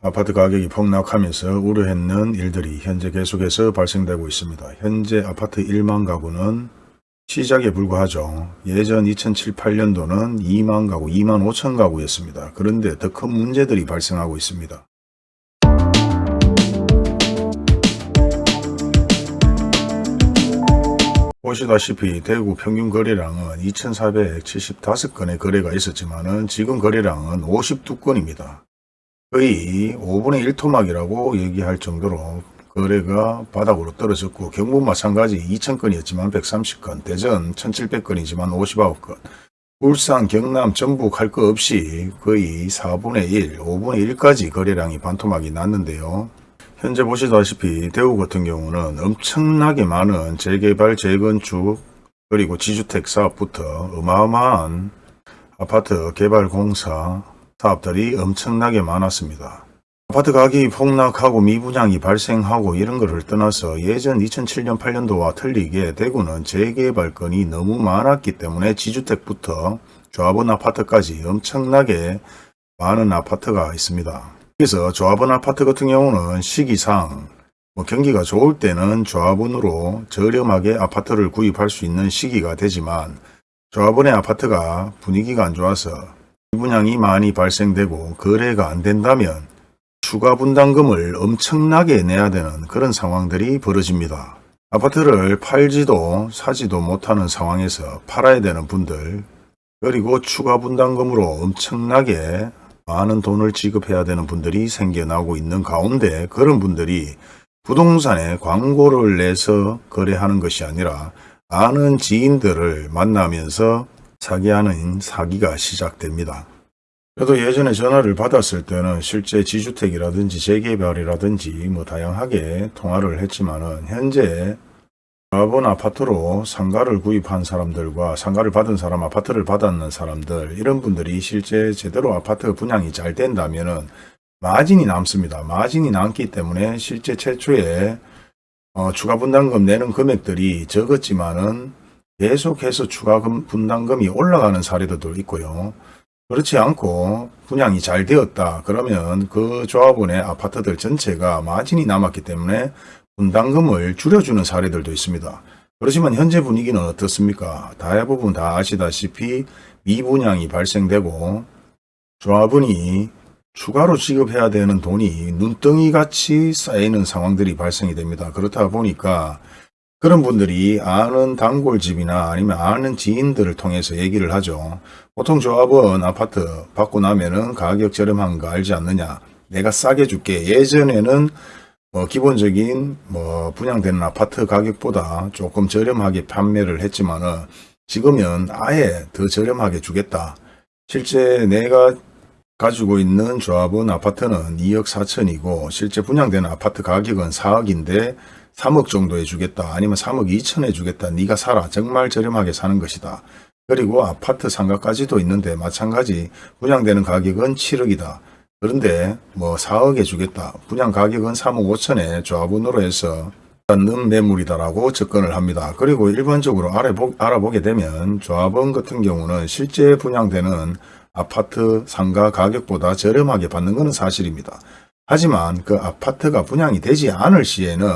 아파트 가격이 폭락하면서 우려했는 일들이 현재 계속해서 발생되고 있습니다. 현재 아파트 1만 가구는 시작에 불과하죠. 예전 2007, 8년도는 2만 가구, 2만 5천 가구였습니다. 그런데 더 큰 문제들이 발생하고 있습니다. 보시다시피 대구 평균 거래량은 2,475건의 거래가 있었지만 지금 거래량은 52건입니다. 거의 5분의 1토막이라고 얘기할 정도로 거래가 바닥으로 떨어졌고 경북 마찬가지 2,000건이었지만 130건, 대전 1,700건이지만 59건, 울산, 경남, 전북 할 거 없이 거의 4분의 1, 5분의 1까지 거래량이 반토막이 났는데요. 현재 보시다시피 대구 같은 경우는 엄청나게 많은 재개발, 재건축, 그리고 지주택 사업부터 어마어마한 아파트 개발 공사 사업들이 엄청나게 많았습니다. 아파트 가격이 폭락하고 미분양이 발생하고 이런 것을 떠나서 예전 2007년 8년도와 틀리게 대구는 재개발 건이 너무 많았기 때문에 지주택부터 조합원 아파트까지 엄청나게 많은 아파트가 있습니다. 그래서 조합원 아파트 같은 경우는 시기상 뭐 경기가 좋을 때는 조합원으로 저렴하게 아파트를 구입할 수 있는 시기가 되지만 조합원의 아파트가 분위기가 안 좋아서 분양이 많이 발생되고 거래가 안 된다면 추가 분담금을 엄청나게 내야 되는 그런 상황들이 벌어집니다. 아파트를 팔지도 사지도 못하는 상황에서 팔아야 되는 분들 그리고 추가 분담금으로 엄청나게 많은 돈을 지급해야 되는 분들이 생겨나고 있는 가운데 그런 분들이 부동산에 광고를 내서 거래하는 것이 아니라 아는 지인들을 만나면서 사기하는 사기가 시작됩니다. 저도 예전에 전화를 받았을 때는 실제 지주택이라든지 재개발이라든지 뭐 다양하게 통화를 했지만은 현재 조합원 아파트로 상가를 구입한 사람들과 상가를 받은 사람, 아파트를 받았는 사람들 이런 분들이 실제 제대로 아파트 분양이 잘 된다면은 마진이 남습니다. 마진이 남기 때문에 실제 최초에 어, 추가 분담금 내는 금액들이 적었지만은 계속해서 추가 금- 분담금이 올라가는 사례도 있고요. 그렇지 않고 분양이 잘 되었다 그러면 그 조합원의 아파트들 전체가 마진이 남았기 때문에 분담금을 줄여주는 사례들도 있습니다. 그렇지만 현재 분위기는 어떻습니까? 대부분 다 아시다시피 미분양이 발생되고 조합원이 추가로 지급해야 되는 돈이 눈덩이 같이 쌓이는 상황들이 발생이 됩니다. 그렇다 보니까 그런 분들이 아는 단골집이나 아니면 아는 지인들을 통해서 얘기를 하죠. 보통 조합원 아파트 받고 나면은 가격 저렴한 거 알지 않느냐. 내가 싸게 줄게. 예전에는 뭐 기본적인 뭐 분양되는 아파트 가격보다 조금 저렴하게 판매를 했지만은 지금은 아예 더 저렴하게 주겠다. 실제 내가 가지고 있는 조합원 아파트는 2억 4천이고 실제 분양되는 아파트 가격은 4억인데 3억 정도에 주겠다 아니면 3억 2천에 주겠다 네가 사라 정말 저렴하게 사는 것이다 그리고 아파트 상가까지도 있는데 마찬가지 분양되는 가격은 7억이다 그런데 뭐 4억에 주겠다 분양 가격은 3억 5천에 조합원으로 해서 받는 매물이다라고 접근을 합니다. 그리고 일반적으로 알아보, 알아보 게 되면 조합원 같은 경우는 실제 분양되는 아파트 상가 가격보다 저렴하게 받는 것은 사실입니다. 하지만 그 아파트가 분양이 되지 않을 시에는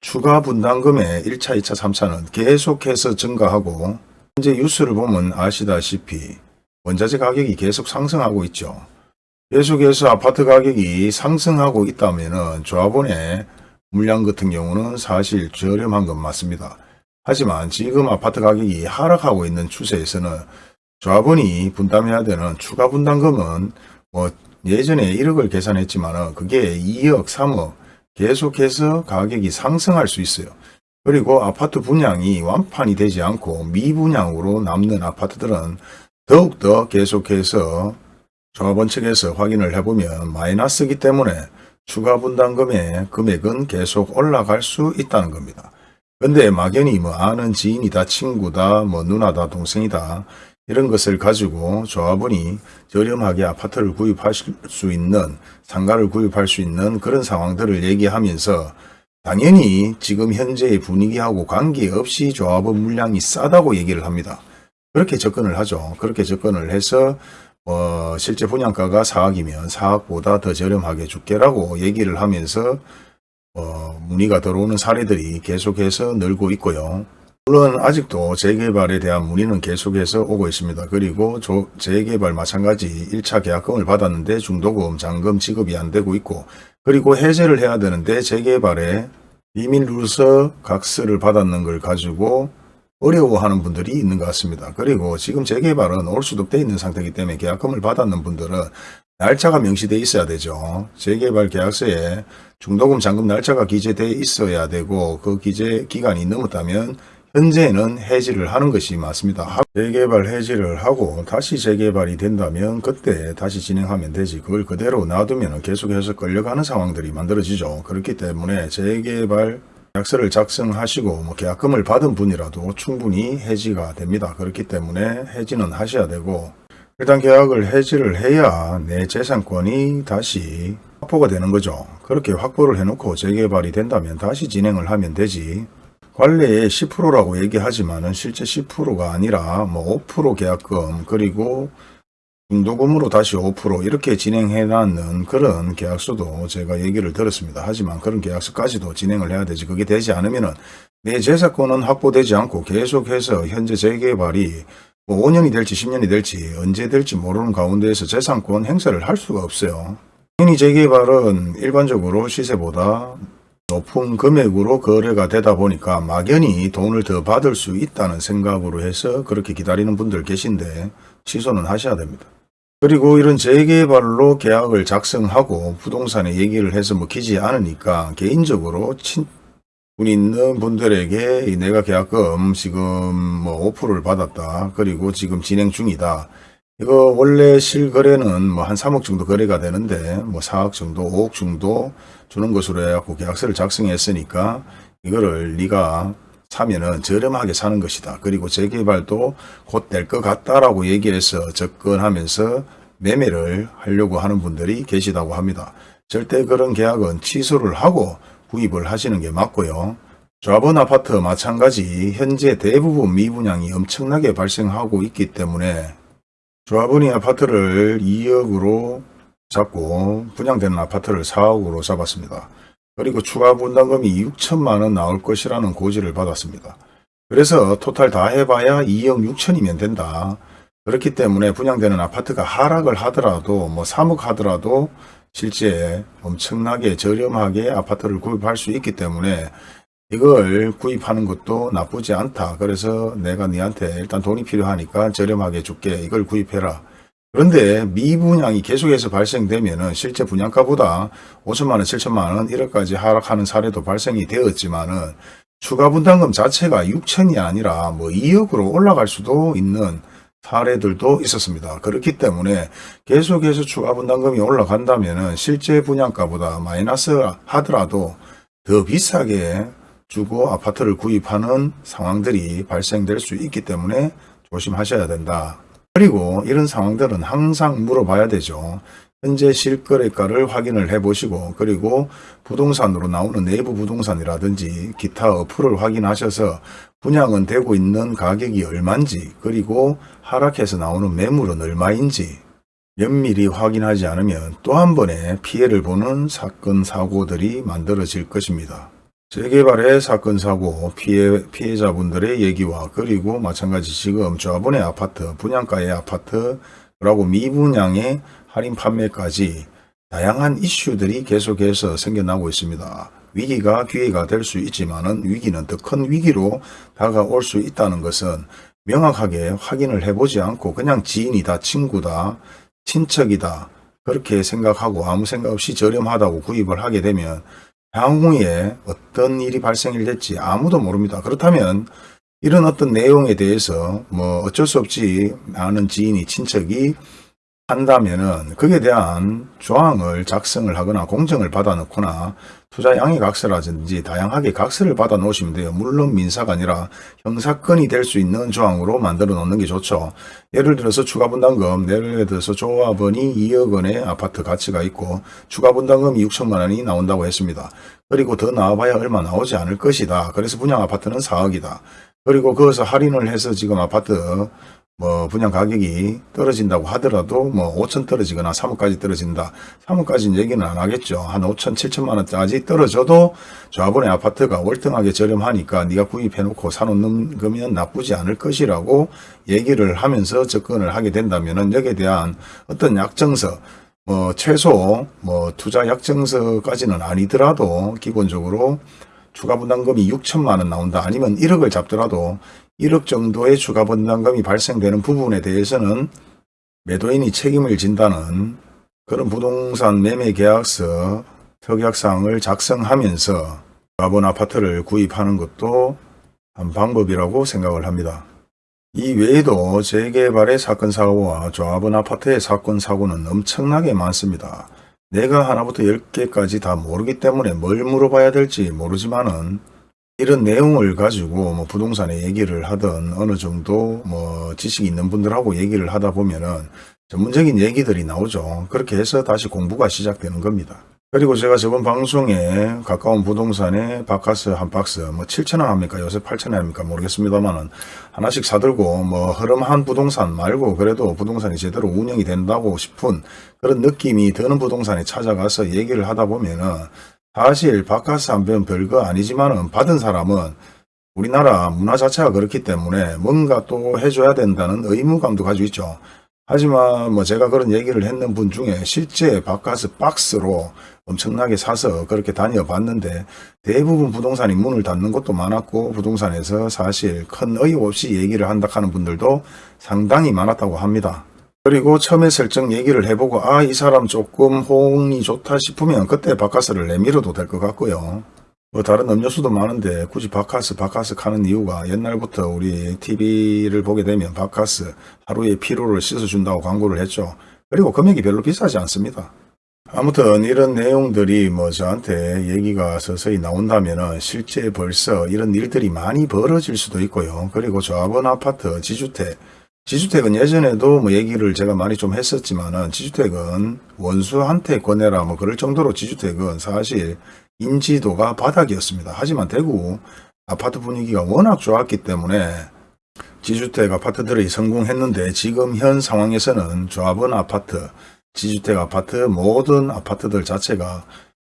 추가 분담금의 1차, 2차, 3차는 계속해서 증가하고 현재 뉴스를 보면 아시다시피 원자재 가격이 계속 상승하고 있죠. 계속해서 아파트 가격이 상승하고 있다면 조합원의 물량 같은 경우는 사실 저렴한 건 맞습니다. 하지만 지금 아파트 가격이 하락하고 있는 추세에서는 조합원이 분담해야 되는 추가 분담금은 뭐 예전에 1억을 계산했지만 그게 2억, 3억 계속해서 가격이 상승할 수 있어요. 그리고 아파트 분양이 완판이 되지 않고 미분양으로 남는 아파트들은 더욱더 계속해서 조합원 측에서 확인을 해보면 마이너스이기 때문에 추가 분담금의 금액은 계속 올라갈 수 있다는 겁니다. 근데 막연히 뭐 아는 지인이다, 친구다, 뭐 누나다, 동생이다 이런 것을 가지고 조합원이 저렴하게 아파트를 구입하실 수 있는 상가를 구입할 수 있는 그런 상황들을 얘기하면서 당연히 지금 현재의 분위기하고 관계없이 조합원 물량이 싸다고 얘기를 합니다. 그렇게 접근을 하죠. 그렇게 접근을 해서 어, 실제 분양가가 4억이면 4억보다 더 저렴하게 줄게라고 얘기를 하면서 어, 문의가 들어오는 사례들이 계속해서 늘고 있고요. 물론 아직도 재개발에 대한 문의는 계속해서 오고 있습니다. 그리고 조- 재개발 마찬가지 1차 계약금을 받았는데 중도금, 잔금 지급이 안 되고 있고 그리고 해제를 해야 되는데 재개발에 누서 각서를 받았는 걸 가지고 어려워하는 분들이 있는 것 같습니다. 그리고 지금 재개발은 올 수도 돼 있는 상태이기 때문에 계약금을 받았는 분들은 날짜가 명시돼 있어야 되죠. 재개발 계약서에 중도금 잔금 날짜가 기재돼 있어야 되고 그 기재 기간이 넘었다면 현재는 해지를 하는 것이 맞습니다. 하- 재개발 해지를 하고 다시 재개발이 된다면 그때 다시 진행하면 되지 그걸 그대로 놔두면 계속해서 끌려가는 상황들이 만들어지죠. 그렇기 때문에 재개발 계약서를 작성하시고 뭐 계약금을 받은 분이라도 충분히 해지가 됩니다. 그렇기 때문에 해지는 하셔야 되고 일단 계약을 해지를 해야 내 재산권이 다시 확보가 되는 거죠. 그렇게 확보를 해놓고 재개발이 된다면 다시 진행을 하면 되지. 관례에 10%라고 얘기하지만은 실제 10%가 아니라 뭐 5% 계약금 그리고 중도금으로 다시 5% 이렇게 진행해 놨는 그런 계약서도 제가 얘기를 들었습니다. 하지만 그런 계약서까지도 진행을 해야 되지. 그게 되지 않으면 은 내 재산권은 확보되지 않고 계속해서 현재 재개발이 뭐 5년이 될지 10년이 될지 언제 될지 모르는 가운데에서 재산권 행사를 할 수가 없어요. 당연히 재개발은 일반적으로 시세보다 높은 금액으로 거래가 되다 보니까 막연히 돈을 더 받을 수 있다는 생각으로 해서 그렇게 기다리는 분들 계신데 취소는 하셔야 됩니다. 그리고 이런 재개발로 계약을 작성하고 부동산에 얘기를 해서 먹히지 않으니까 개인적으로 친 분 있는 분들에게 이 내가 계약금 지금 뭐 5%를 받았다. 그리고 지금 진행 중이다. 이거 원래 실거래는 뭐 한 3억 정도 거래가 되는데 뭐 4억 정도, 5억 정도 주는 것으로 해갖고 계약서를 작성했으니까 이거를 네가 사면은 저렴하게 사는 것이다. 그리고 재개발도 곧 될 것 같다라고 얘기해서 접근하면서 매매를 하려고 하는 분들이 계시다고 합니다. 절대 그런 계약은 취소를 하고 구입을 하시는 게 맞고요. 조합원 아파트 마찬가지 현재 대부분 미분양이 엄청나게 발생하고 있기 때문에 조합원이 아파트를 2억으로 잡고 분양되는 아파트를 4억으로 잡았습니다. 그리고 추가 분담금이 6천만 원 나올 것이라는 고지를 받았습니다. 그래서 토탈 다 해봐야 2억 6천이면 된다. 그렇기 때문에 분양되는 아파트가 하락을 하더라도 뭐 3억 하더라도 실제 엄청나게 저렴하게 아파트를 구입할 수 있기 때문에 이걸 구입하는 것도 나쁘지 않다. 그래서 내가 니한테 일단 돈이 필요하니까 저렴하게 줄게. 이걸 구입해라. 그런데 미분양이 계속해서 발생되면 은 실제 분양가보다 5천만 원, 7천만 원, 1억까지 하락하는 사례도 발생이 되었지만 은 추가 분담금 자체가 6천이 아니라 뭐 2억으로 올라갈 수도 있는 사례들도 있었습니다. 그렇기 때문에 계속해서 추가 분담금이 올라간다면 은 실제 분양가보다 마이너스 하더라도 더 비싸게 주고 아파트를 구입하는 상황들이 발생될 수 있기 때문에 조심하셔야 된다. 그리고 이런 상황들은 항상 물어봐야 되죠. 현재 실거래가를 확인을 해보시고 그리고 부동산으로 나오는 내부 부동산이라든지 기타 어플을 확인하셔서 분양은 되고 있는 가격이 얼마인지 그리고 하락해서 나오는 매물은 얼마인지 면밀히 확인하지 않으면 또 한 번의 피해를 보는 사건 사고들이 만들어질 것입니다. 재개발의 사건 사고 피해 피해자분들의 얘기와 그리고 마찬가지 지금 조합원의 아파트 분양가의 아파트 라고 미분양의 할인 판매까지 다양한 이슈들이 계속해서 생겨나고 있습니다. 위기가 기회가 될 수 있지만 은 위기는 더 큰 위기로 다가올 수 있다는 것은 명확하게 확인을 해보지 않고 그냥 지인이다, 친구다, 친척이다 그렇게 생각하고 아무 생각 없이 저렴하다고 구입을 하게 되면 향후에 어떤 일이 발생이 될지 아무도 모릅니다. 그렇다면 이런 어떤 내용에 대해서 뭐 어쩔 수 없지 아는 지인이 친척이 한다면은 거기에 대한 조항을 작성을 하거나 공정을 받아 놓거나 투자 양해 각서라든지 다양하게 각서를 받아 놓으시면 돼요. 물론 민사가 아니라 형사건이 될 수 있는 조항으로 만들어 놓는 게 좋죠. 예를 들어서 추가 분담금, 예를 들어서 조합원이 2억 원의 아파트 가치가 있고 추가 분담금이 6천만 원이 나온다고 했습니다. 그리고 더 나와봐야 얼마 나오지 않을 것이다. 그래서 분양 아파트는 4억이다. 그리고 거기서 할인을 해서 지금 아파트 뭐 분양 가격이 떨어진다고 하더라도 뭐 5천 떨어지거나 3억까지 떨어진다. 3억까지는 얘기는 안 하겠죠. 한 5천, 7천만 원까지 떨어져도 조합원의 아파트가 월등하게 저렴하니까 네가 구입해놓고 사놓는 거면 나쁘지 않을 것이라고 얘기를 하면서 접근을 하게 된다면 은 여기에 대한 어떤 약정서 뭐 최소 뭐 투자 약정서까지는 아니더라도 기본적으로 추가 분담금이 6천만 원 나온다 아니면 1억을 잡더라도 1억 정도의 추가 분담금이 발생되는 부분에 대해서는 매도인이 책임을 진다는 그런 부동산 매매 계약서 특약사항을 작성하면서 조합원 아파트를 구입하는 것도 한 방법이라고 생각을 합니다. 이 외에도 재개발의 사건 사고와 조합원 아파트의 사건 사고는 엄청나게 많습니다. 내가 하나부터 10개까지 다 모르기 때문에 뭘 물어봐야 될지 모르지만은 이런 내용을 가지고 뭐 부동산에 얘기를 하든 어느 정도 뭐 지식이 있는 분들하고 얘기를 하다 보면은 전문적인 얘기들이 나오죠. 그렇게 해서 다시 공부가 시작되는 겁니다. 그리고 제가 저번 방송에 가까운 부동산에 바카스 한 박스 뭐 7천원 합니까 요새 8천원 합니까 모르겠습니다만은 하나씩 사들고 뭐 흐름한 부동산 말고 그래도 부동산이 제대로 운영이 된다고 싶은 그런 느낌이 드는 부동산에 찾아가서 얘기를 하다 보면은 사실 바카스 한편 별거 아니지만은 받은 사람은 우리나라 문화 자체가 그렇기 때문에 뭔가 또 해줘야 된다는 의무감도 가지고 있죠. 하지만 뭐 제가 그런 얘기를 했는 분 중에 실제 바카스 박스로 엄청나게 사서 그렇게 다녀봤는데 대부분 부동산이 문을 닫는 것도 많았고 부동산에서 사실 큰 의혹 없이 얘기를 한다 하는 분들도 상당히 많았다고 합니다. 그리고 처음에 설정 얘기를 해보고 아 이 사람 조금 호응이 좋다 싶으면 그때 바카스를 내밀어도 될 것 같고요. 뭐 다른 음료수도 많은데 굳이 바카스 바카스 하는 이유가 옛날부터 우리 TV를 보게 되면 바카스 하루에 피로를 씻어준다고 광고를 했죠. 그리고 금액이 별로 비싸지 않습니다. 아무튼 이런 내용들이 뭐 저한테 얘기가 서서히 나온다면 실제 벌써 이런 일들이 많이 벌어질 수도 있고요. 그리고 조합원 아파트, 지주택, 지주택은 예전에도 뭐 얘기를 제가 많이 좀 했었지만은 지주택은 원수한테 권해라 뭐 그럴 정도로 지주택은 사실 인지도가 바닥이었습니다. 하지만 대구 아파트 분위기가 워낙 좋았기 때문에 지주택 아파트들이 성공했는데 지금 현 상황에서는 조합원 아파트, 지주택 아파트 모든 아파트들 자체가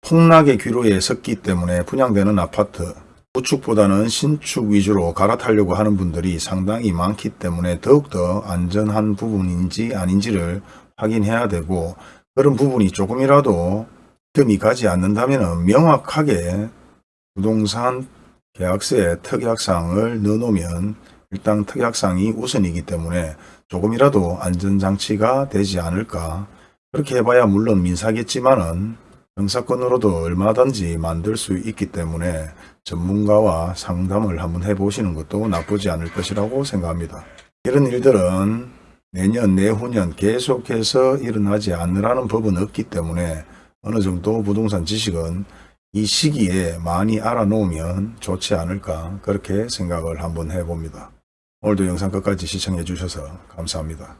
폭락의 기로에 섰기 때문에 분양되는 아파트 구축보다는 신축 위주로 갈아타려고 하는 분들이 상당히 많기 때문에 더욱더 안전한 부분인지 아닌지를 확인해야 되고 그런 부분이 조금이라도 뜸이 가지 않는다면 명확하게 부동산 계약서에 특약사항을 넣어놓으면 일단 특약사항이 우선이기 때문에 조금이라도 안전장치가 되지 않을까. 그렇게 해봐야 물론 민사겠지만은 형사건으로도 얼마든지 만들 수 있기 때문에 전문가와 상담을 한번 해보시는 것도 나쁘지 않을 것이라고 생각합니다. 이런 일들은 내년 내후년 계속해서 일어나지 않으라는 법은 없기 때문에 어느 정도 부동산 지식은 이 시기에 많이 알아놓으면 좋지 않을까 그렇게 생각을 한번 해봅니다. 오늘도 영상 끝까지 시청해 주셔서 감사합니다.